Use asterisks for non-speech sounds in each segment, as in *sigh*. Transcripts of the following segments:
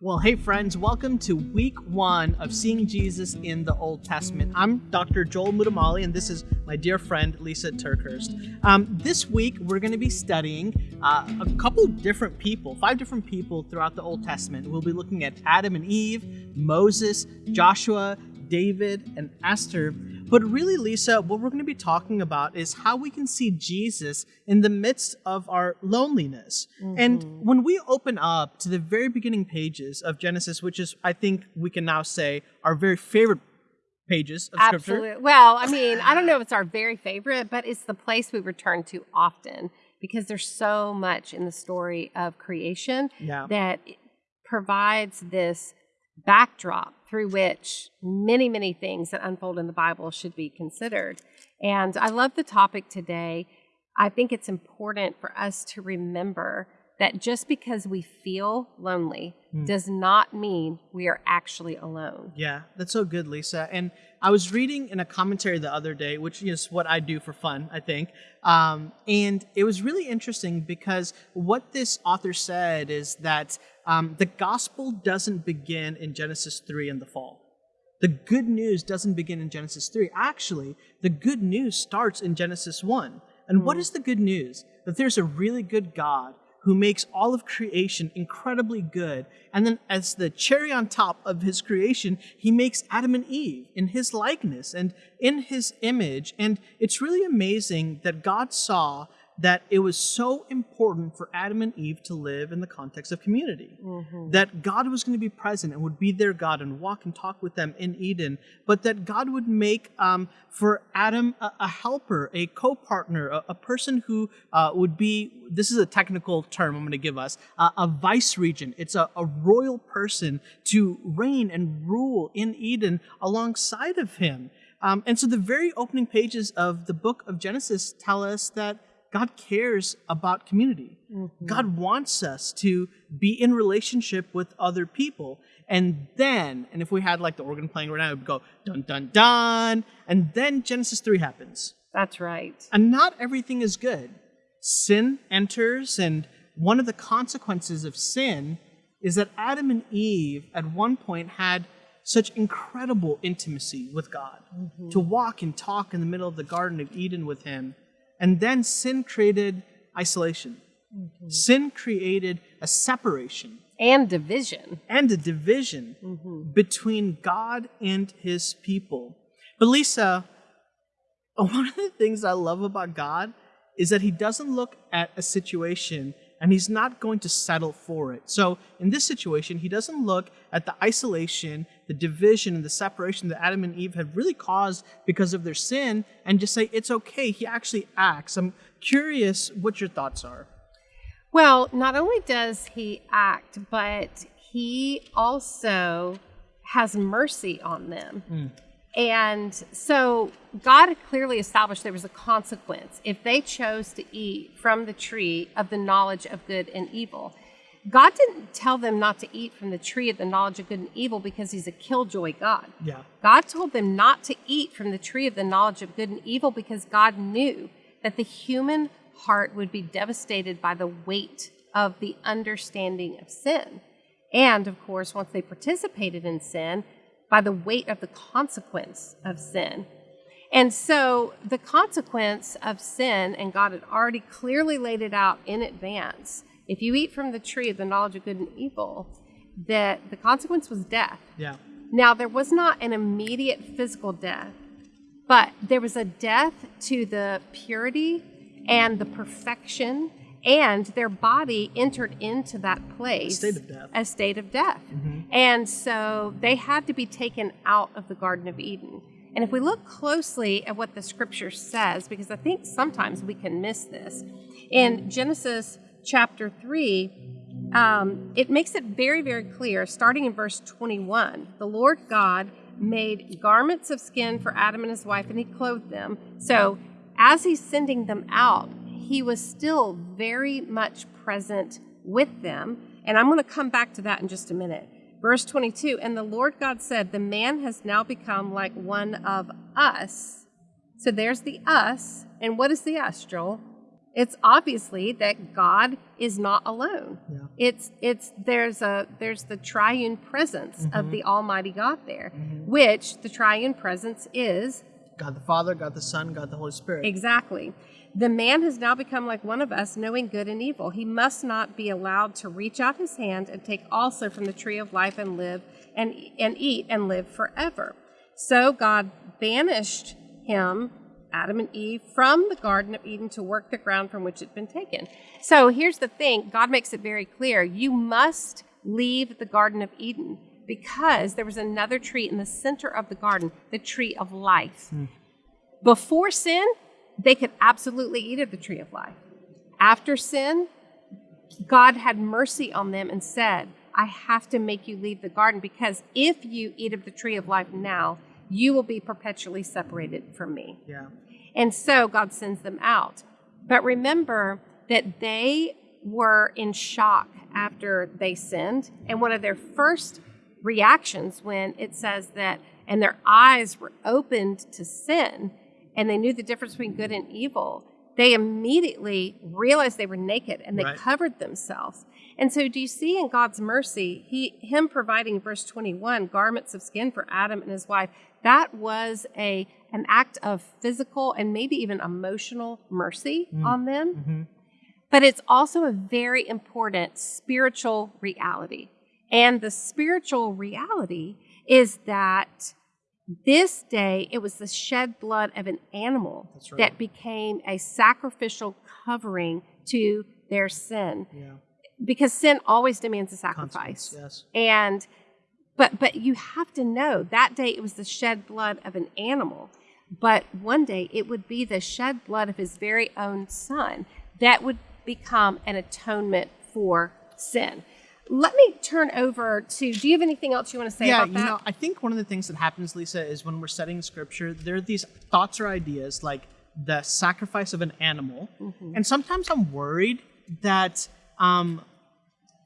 Well, hey, friends, welcome to week one of Seeing Jesus in the Old Testament. I'm Dr. Joel Muddamalle, and this is my dear friend Lisa TerKeurst. Um, this week, we're going to be studying uh, a couple different people, five different people throughout the Old Testament. We'll be looking at Adam and Eve, Moses, Joshua, David, and Esther. But really, Lisa, what we're going to be talking about is how we can see Jesus in the midst of our loneliness. Mm-hmm. And when we open up to the very beginning pages of Genesis, which is, I think we can now say, our very favorite pages of scripture. Absolutely. Scripture. Well, I mean, I don't know if it's our very favorite, but it's the place we return to often because there's so much in the story of creation yeah. that provides this backdrop through which many, many things that unfold in the Bible should be considered. And I love the topic today. I think it's important for us to remember that just because we feel lonely mm. does not mean we are actually alone. Yeah, that's so good, Lisa. And I was reading in a commentary the other day, which is what I do for fun, I think. Um, and it was really interesting because what this author said is that um, the gospel doesn't begin in Genesis 3 in the fall. The good news doesn't begin in Genesis 3. Actually, the good news starts in Genesis 1. And mm. what hmm. the good news? That there's a really good God who makes all of creation incredibly good. And then, as the cherry on top of his creation, he makes Adam and Eve in his likeness and in his image. And it's really amazing that God saw that it was so important for Adam and Eve to live in the context of community. Mm-hmm. That God was going to be present and would be their God and walk and talk with them in Eden, but that God would make um, for Adam a, a, helper, a co partner, a, a, person who uh, would be this is a technical term I'm going to give us uh, a vice regent. It's a, a royal person to reign and rule in Eden alongside of him. Um, and so the very opening pages of the book of Genesis tell us that God cares about community. Mm-hmm. God wants us to be in relationship with other people. And then, and if we had like the organ playing right now, it would go dun dun dun. And then Genesis 3 happens. That's right. And not everything is good. Sin enters, and one of the consequences of sin is that Adam and Eve at one point had such incredible intimacy with God, mm-hmm. to walk and talk in the middle of the Garden of Eden with Him and then sin created isolation. Mm-hmm. Sin created a separation. And division. And a division mm-hmm. between God and his people. But Lisa, *laughs* one of the things I love about God is that he doesn't look at a situation and he's not going to settle for it. So in this situation, he doesn't look at the isolation, the division, and the separation that Adam and Eve have really caused because of their sin and just say, it's okay. He actually acts. I'm curious what your thoughts are. Well, not only does he act, but he also has mercy on them. Mm. And so God clearly established there was a consequence if they chose to eat from the tree of the knowledge of good and evil. God didn't tell them not to eat from the tree of the knowledge of good and evil because he's a killjoy God. Yeah. God told them not to eat from the tree of the knowledge of good and evil because God knew that the human heart would be devastated by the weight of the understanding of sin. And of course, once they participated in sin, by the weight of the consequence of sin. And so the consequence of sin, and God had already clearly laid it out in advance. If you eat from the tree of the knowledge of good and evil, that the consequence was death. Yeah. Now there was not an immediate physical death, but there was a death to the purity and the perfection and their body entered into that place a state of death. A state of death. Mm-hmm. And so they had to be taken out of the Garden of Eden. And if we look closely at what the scripture says, because I think sometimes we can miss this, in Genesis chapter 3, um, it makes it very, very clear, starting in verse 21. The Lord God made garments of skin for Adam and his wife, and he clothed them. So as he's sending them out, he was still very much present with them. And I'm going to come back to that in just a minute. Verse 22 And the Lord God said, The man has now become like one of us. So there's the us. And what is the us, Joel? It's obviously that God is not alone. Yeah. It's it's there's a there's the triune presence Mm-hmm. of the Almighty God there, which the triune presence is God the Father, God the Son, God the Holy Spirit. Exactly. The man has now become like one of us, knowing good and evil. He must not be allowed to reach out his hand and take also from the tree of life and live and, and eat and live forever. So God banished him, Adam and Eve, from the Garden of Eden to work the ground from which it had been taken. So here's the thing God makes it very clear you must leave the Garden of Eden because there was another tree in the center of the garden, the tree of life. Hmm. Before sin, they could absolutely eat of the tree of life. After sin, God had mercy on them and said, I have to make you leave the garden because if you eat of the tree of life now, you will be perpetually separated from me. Yeah. And so God sends them out. But remember that they were in shock after they sinned. And one of their first reactions when it says that, and their eyes were opened to sin, and they knew the difference between good and evil, they immediately realized they were naked and they Right. covered themselves. And so do you see in God's mercy, he him providing verse 21 garments of skin for Adam and his wife, that was a an act of physical and maybe even emotional mercy mm. on them. Mm-hmm. But it's also a very important spiritual reality. And the spiritual reality is that this day it was the shed blood of an animal right. that became a sacrificial covering to their sin Yeah. because sin always demands a sacrifice Yes. and but but you have to know that day it was the shed blood of an animal but one day it would be the shed blood of his very own son that would become an atonement for sin let me turn over to do you have anything else you want to say yeah, about you know, I think one of the things that happens, Lisa, is when we're studying scripture, there are these thoughts or ideas like the sacrifice of an animal, Mm-hmm. and sometimes I'm worried that um,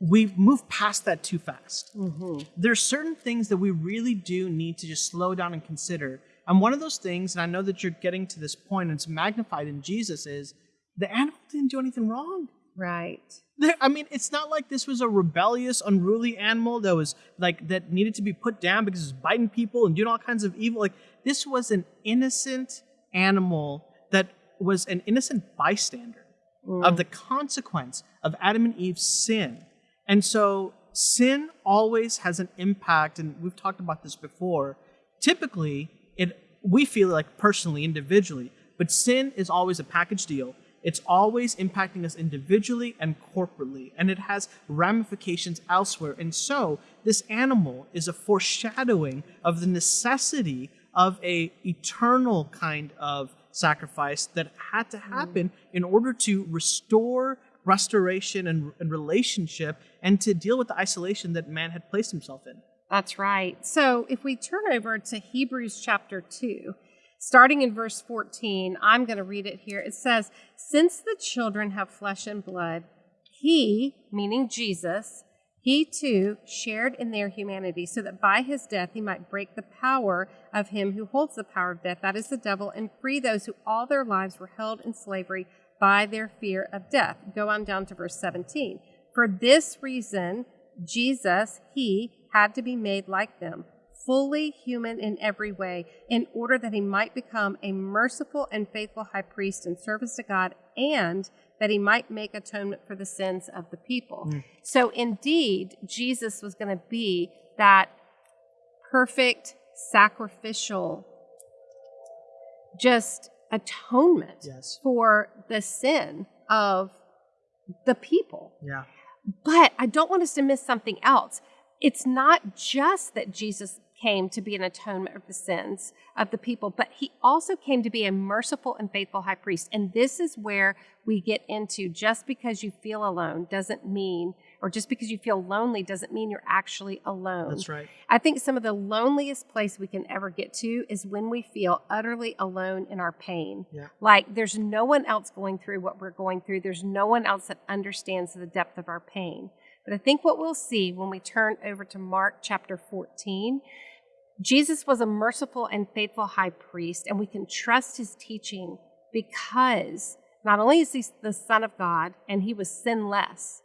we move past that too fast. Mm-hmm. There's certain things that we really do need to just slow down and consider. And one of those things, and I know that you're getting to this point, and it's magnified in Jesus, is the animal didn't do anything wrong. right There, I mean, it's not like this was a rebellious, unruly animal that was like that needed to be put down because it was biting people and doing all kinds of evil. Like this was an innocent animal that was an innocent bystander mm. of the consequence of Adam and Eve's sin. And so sin always has an impact, and we've talked about this before. Typically, it we feel like personally, individually, but sin is always a package deal. It's always impacting us individually and corporately, and it has ramifications elsewhere. And so, this animal is a foreshadowing of the necessity of a eternal kind of sacrifice that had to happen mm. in order to restore restoration and, and relationship and to deal with the isolation that man had placed himself in. That's right. So if we turn over to Hebrews chapter 2, starting in verse 14, I'm going to read it here. It says, Since the children have flesh and blood, he, meaning Jesus, he too shared in their humanity, so that by his death he might break the power of him who holds the power of death, that is the devil, and free those who all their lives were held in slavery by their fear of death. Go on down to verse 17. For this reason, Jesus, he had to be made like them, fully human in every way, in order that he might become a merciful and faithful high priest in service to God, and that he might make atonement for the sins of the people. Hmm. So, indeed, Jesus was going to be that perfect sacrificial just atonement Yes. for the sin of the people. Yeah. But I don't want us to miss something else. It's not just that Jesus came to be an atonement of the sins of the people, but he also came to be a merciful and faithful high priest. And this is where we get into just because you feel alone doesn't mean, or just because you feel lonely doesn't mean you're actually alone. That's right. I think some of the loneliest place we can ever get to is when we feel utterly alone in our pain. Yeah. Like there's no one else going through what we're going through. There's no one else that understands the depth of our pain. But I think what we'll see when we turn over to Mark chapter 14, Jesus was a merciful and faithful high priest, and we can trust his teaching because not only is he the Son of God and he was sinless,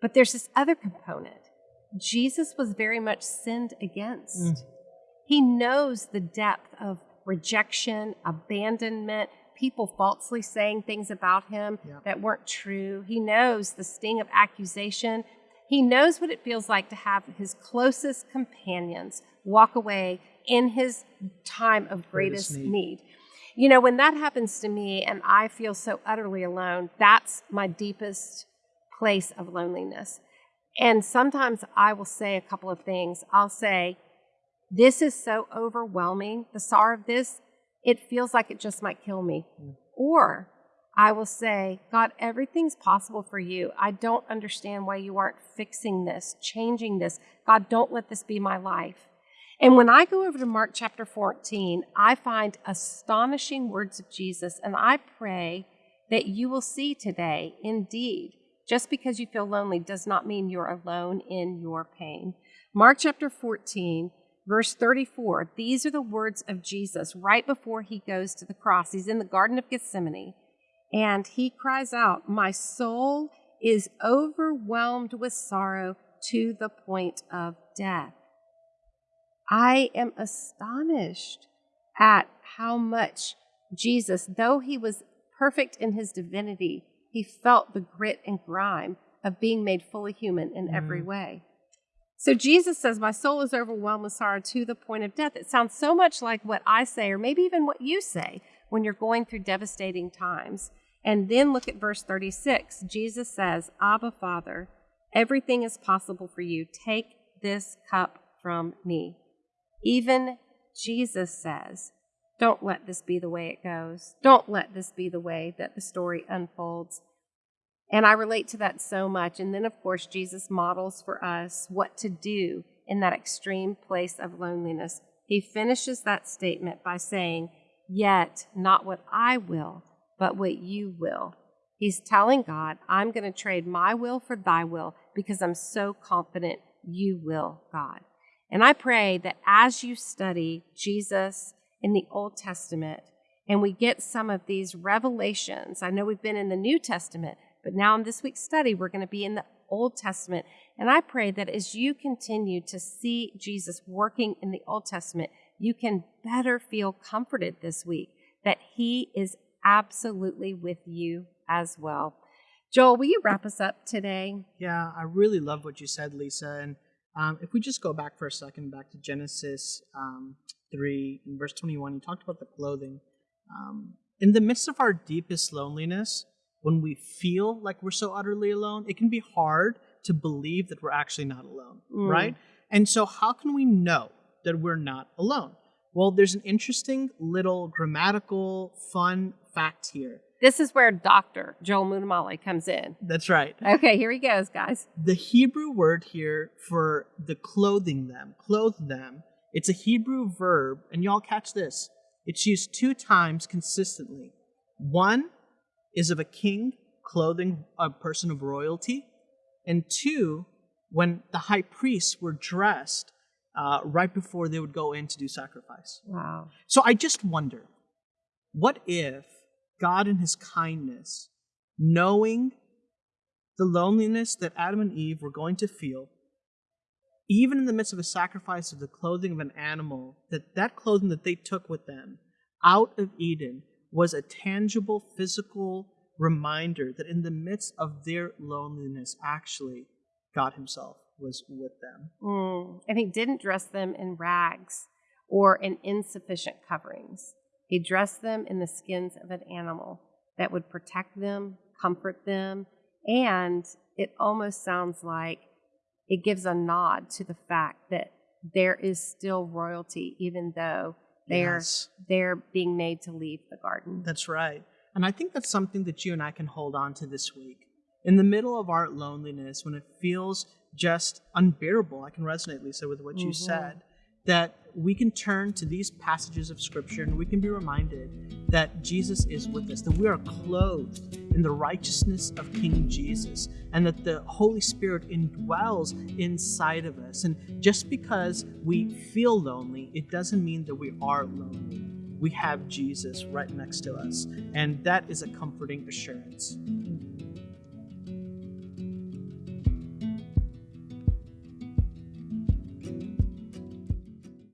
but there's this other component. Jesus was very much sinned against. Mm. He knows the depth of rejection, abandonment, people falsely saying things about him that weren't true. He knows the sting of accusation. He knows what it feels like to have his closest companions walk away in his time of greatest, greatest need. need. You know, when that happens to me and I feel so utterly alone, that's my deepest place of loneliness. And sometimes I will say a couple of things. I'll say, This is so overwhelming, the sorrow of this, it feels like it just might kill me. Mm. Or I will say, God, everything's possible for you. I don't understand why you aren't fixing this, changing this. God, don't let this be my life. And when I go over to Mark chapter 14, I find astonishing words of Jesus, and I pray that you will see today, indeed, just because you feel lonely does not mean you're alone in your pain. Mark chapter 14, verse 34, these are the words of Jesus right before he goes to the cross. He's in the Garden of Gethsemane, and he cries out, My soul is overwhelmed with sorrow to the point of death. I am astonished at how much Jesus, though he was perfect in his divinity, he felt the grit and grime of being made fully human in mm. every way. So Jesus says, My soul is overwhelmed with sorrow to the point of death. It sounds so much like what I say, or maybe even what you say when you're going through devastating times. And then look at verse 36. Jesus says, Abba, Father, everything is possible for you. Take this cup from me. Even Jesus says, Don't let this be the way it goes. Don't let this be the way that the story unfolds. And I relate to that so much. And then, of course, Jesus models for us what to do in that extreme place of loneliness. He finishes that statement by saying, Yet not what I will, but what you will. He's telling God, I'm going to trade my will for thy will because I'm so confident you will, God. And I pray that as you study Jesus in the Old Testament and we get some of these revelations, I know we've been in the New Testament, but now in this week's study, we're going to be in the Old Testament. And I pray that as you continue to see Jesus working in the Old Testament, you can better feel comforted this week that He is absolutely with you as well. Joel, will you wrap us up today? Yeah, I really love what you said, Lisa. And um, if we just go back for a second, back to Genesis um, 3, in verse 21, you talked about the clothing. Um, in the midst of our deepest loneliness, when we feel like we're so utterly alone, it can be hard to believe that we're actually not alone, mm. right? And so, how can we know that we're not alone? Well, there's an interesting little grammatical, fun fact here. This is where Dr. Joel Muddamalle comes in. That's right. Okay, here he goes, guys. The Hebrew word here for the clothing them, clothe them, it's a Hebrew verb, and y'all catch this. It's used two times consistently. One is of a king clothing a person of royalty, and two, when the high priests were dressed uh, right before they would go in to do sacrifice. Wow. So I just wonder what if God in his kindness, knowing the loneliness that Adam and Eve were going to feel, even in the midst of a sacrifice of the clothing of an animal, that that clothing that they took with them out of Eden was a tangible physical reminder that in the midst of their loneliness, actually, God Himself was with them. Mm. And He didn't dress them in rags or in insufficient coverings. He dressed them in the skins of an animal that would protect them, comfort them, and it almost sounds like it gives a nod to the fact that there is still royalty, even though they're yes. they're being made to leave the garden. That's right. And I think that's something that you and I can hold on to this week. In the middle of our loneliness, when it feels just unbearable, I can resonate, Lisa, with what mm-hmm. you said that we can turn to these passages of Scripture and we can be reminded that Jesus is with us, that we are clothed in the righteousness of King Jesus, and that the Holy Spirit indwells inside of us. And just because we feel lonely, it doesn't mean that we are lonely. we have Jesus right next to us. And that is a comforting assurance.